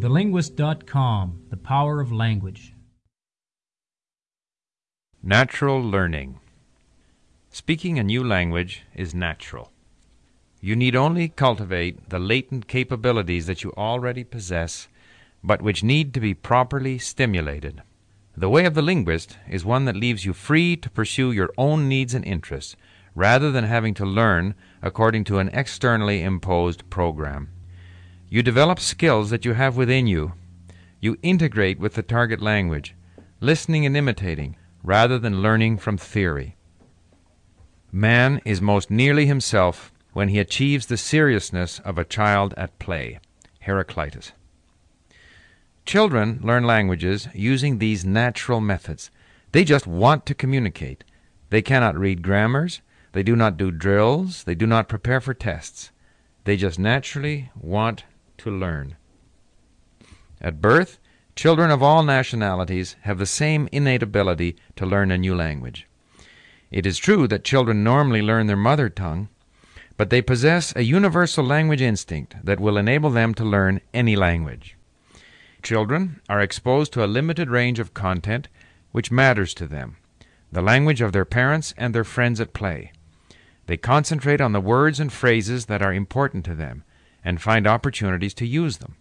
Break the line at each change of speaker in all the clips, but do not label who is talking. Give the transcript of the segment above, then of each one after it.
TheLinguist.com The Power of Language.
Natural learning. Speaking a new language is natural. You need only cultivate the latent capabilities that you already possess, but which need to be properly stimulated. The way of the linguist is one that leaves you free to pursue your own needs and interests, rather than having to learn according to an externally imposed program. You develop skills that you have within you. You integrate with the target language, listening and imitating, rather than learning from theory. Man is most nearly himself when he achieves the seriousness of a child at play. Heraclitus. Children learn languages using these natural methods. They just want to communicate. They cannot read grammars. They do not do drills. They do not prepare for tests. They just naturally want to learn. At birth, children of all nationalities have the same innate ability to learn a new language. It is true that children normally learn their mother tongue, but they possess a universal language instinct that will enable them to learn any language. Children are exposed to a limited range of content which matters to them, the language of their parents and their friends at play. They concentrate on the words and phrases that are important to them and find opportunities to use them.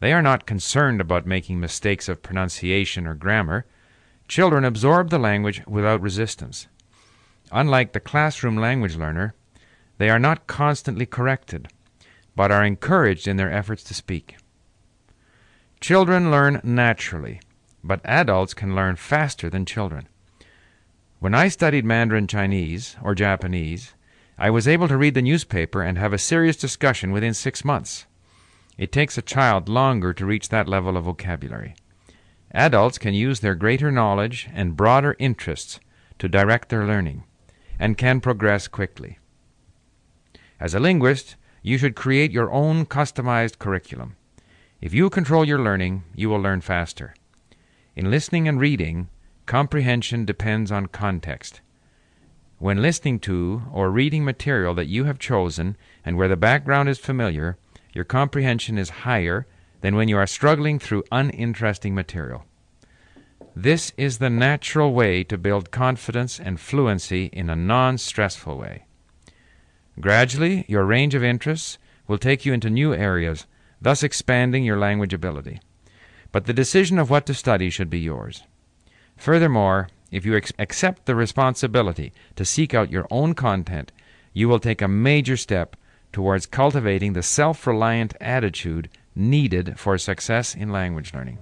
They are not concerned about making mistakes of pronunciation or grammar. Children absorb the language without resistance. Unlike the classroom language learner, they are not constantly corrected, but are encouraged in their efforts to speak. Children learn naturally, but adults can learn faster than children. When I studied Mandarin Chinese or Japanese, I was able to read the newspaper and have a serious discussion within six months. It takes a child longer to reach that level of vocabulary. Adults can use their greater knowledge and broader interests to direct their learning and can progress quickly. As a linguist, you should create your own customized curriculum. If you control your learning, you will learn faster. In listening and reading, comprehension depends on context. When listening to or reading material that you have chosen and where the background is familiar, your comprehension is higher than when you are struggling through uninteresting material. This is the natural way to build confidence and fluency in a non stressful way. Gradually, your range of interests will take you into new areas, thus expanding your language ability. But the decision of what to study should be yours. Furthermore, if you accept the responsibility to seek out your own content, you will take a major step towards cultivating the self reliant attitude needed for success in language learning.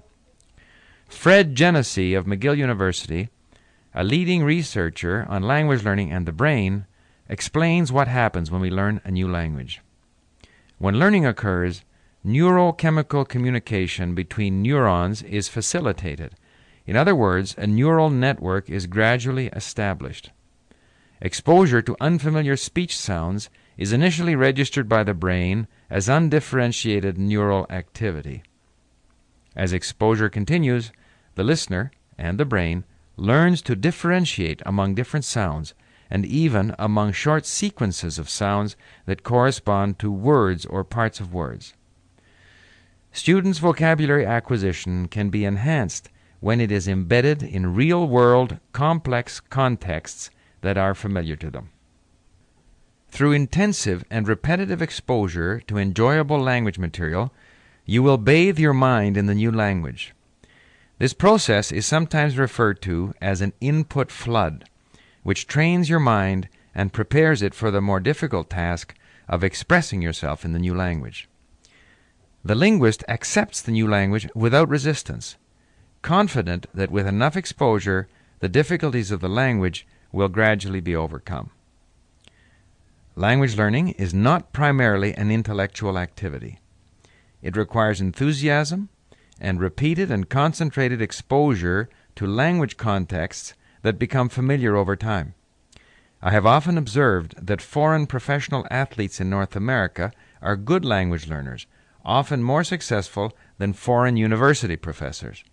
Fred Genesee of McGill University, a leading researcher on language learning and the brain, explains what happens when we learn a new language. When learning occurs, neurochemical communication between neurons is facilitated in other words, a neural network is gradually established. Exposure to unfamiliar speech sounds is initially registered by the brain as undifferentiated neural activity. As exposure continues, the listener and the brain learns to differentiate among different sounds and even among short sequences of sounds that correspond to words or parts of words. Students' vocabulary acquisition can be enhanced when it is embedded in real world, complex contexts that are familiar to them. Through intensive and repetitive exposure to enjoyable language material, you will bathe your mind in the new language. This process is sometimes referred to as an input flood, which trains your mind and prepares it for the more difficult task of expressing yourself in the new language. The linguist accepts the new language without resistance confident that with enough exposure, the difficulties of the language will gradually be overcome. Language learning is not primarily an intellectual activity. It requires enthusiasm and repeated and concentrated exposure to language contexts that become familiar over time. I have often observed that foreign professional athletes in North America are good language learners, often more successful than foreign university professors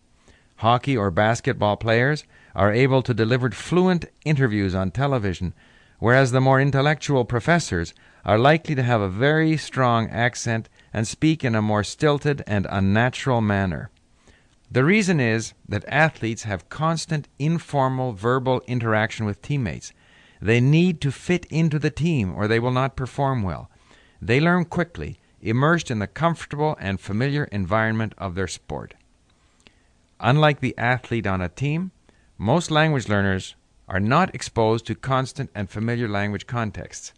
hockey, or basketball players are able to deliver fluent interviews on television, whereas the more intellectual professors are likely to have a very strong accent and speak in a more stilted and unnatural manner. The reason is that athletes have constant informal verbal interaction with teammates. They need to fit into the team or they will not perform well. They learn quickly, immersed in the comfortable and familiar environment of their sport. Unlike the athlete on a team, most language learners are not exposed to constant and familiar language contexts.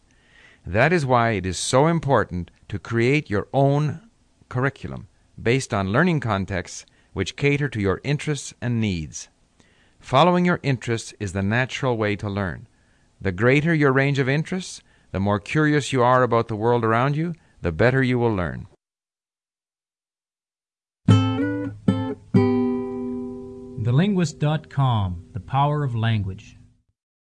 That is why it is so important to create your own curriculum based on learning contexts which cater to your interests and needs. Following your interests is the natural way to learn. The greater your range of interests, the more curious you are about the world around you, the better you will learn.
TheLinguist.com The Power of Language.